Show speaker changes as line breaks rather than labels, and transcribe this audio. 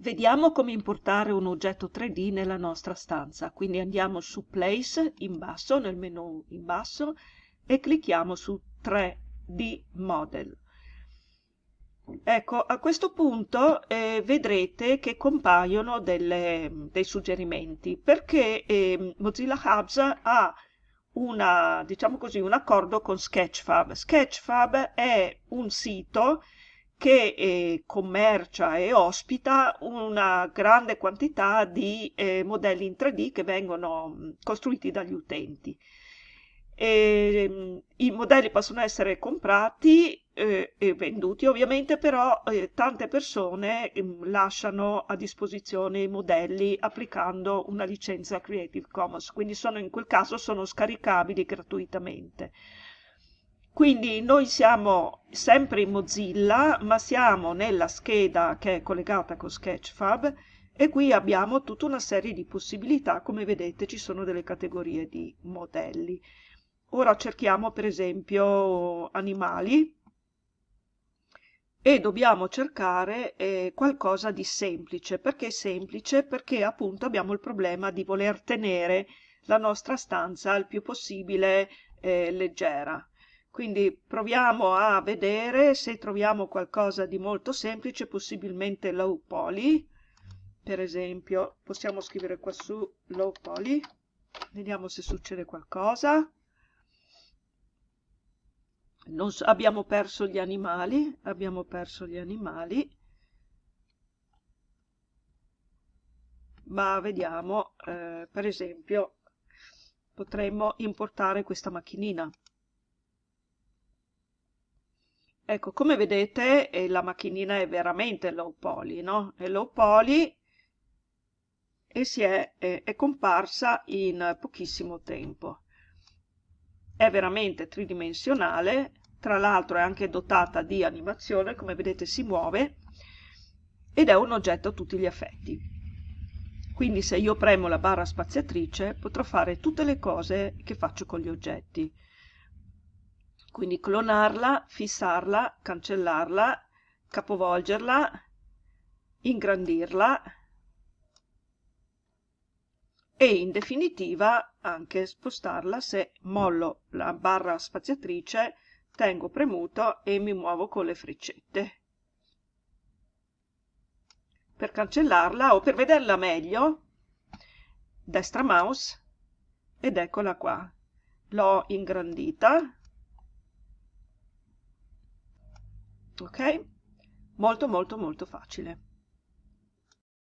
Vediamo come importare un oggetto 3D nella nostra stanza, quindi andiamo su Place in basso, nel menu in basso, e clicchiamo su 3D Model. Ecco, a questo punto eh, vedrete che compaiono delle, dei suggerimenti, perché eh, Mozilla Hubs ha una, diciamo così, un accordo con Sketchfab. Sketchfab è un sito che eh, commercia e ospita una grande quantità di eh, modelli in 3D che vengono mm, costruiti dagli utenti. E, mm, I modelli possono essere comprati eh, e venduti ovviamente, però eh, tante persone mm, lasciano a disposizione i modelli applicando una licenza Creative Commons, quindi sono, in quel caso sono scaricabili gratuitamente. Quindi noi siamo sempre in Mozilla, ma siamo nella scheda che è collegata con Sketchfab e qui abbiamo tutta una serie di possibilità, come vedete ci sono delle categorie di modelli. Ora cerchiamo per esempio animali e dobbiamo cercare eh, qualcosa di semplice. Perché semplice? Perché appunto abbiamo il problema di voler tenere la nostra stanza il più possibile eh, leggera. Quindi proviamo a vedere se troviamo qualcosa di molto semplice, possibilmente low poly. Per esempio, possiamo scrivere qua su low poly. Vediamo se succede qualcosa. So, abbiamo perso gli animali, abbiamo perso gli animali. Ma vediamo, eh, per esempio, potremmo importare questa macchinina. Ecco, come vedete eh, la macchinina è veramente low poly, no? È low poly e si è, è, è comparsa in pochissimo tempo. È veramente tridimensionale, tra l'altro è anche dotata di animazione, come vedete si muove, ed è un oggetto a tutti gli effetti. Quindi se io premo la barra spaziatrice potrò fare tutte le cose che faccio con gli oggetti quindi clonarla, fissarla, cancellarla, capovolgerla, ingrandirla e in definitiva anche spostarla se mollo la barra spaziatrice, tengo premuto e mi muovo con le freccette. Per cancellarla o per vederla meglio, destra mouse ed eccola qua. L'ho ingrandita ok? Molto molto molto facile.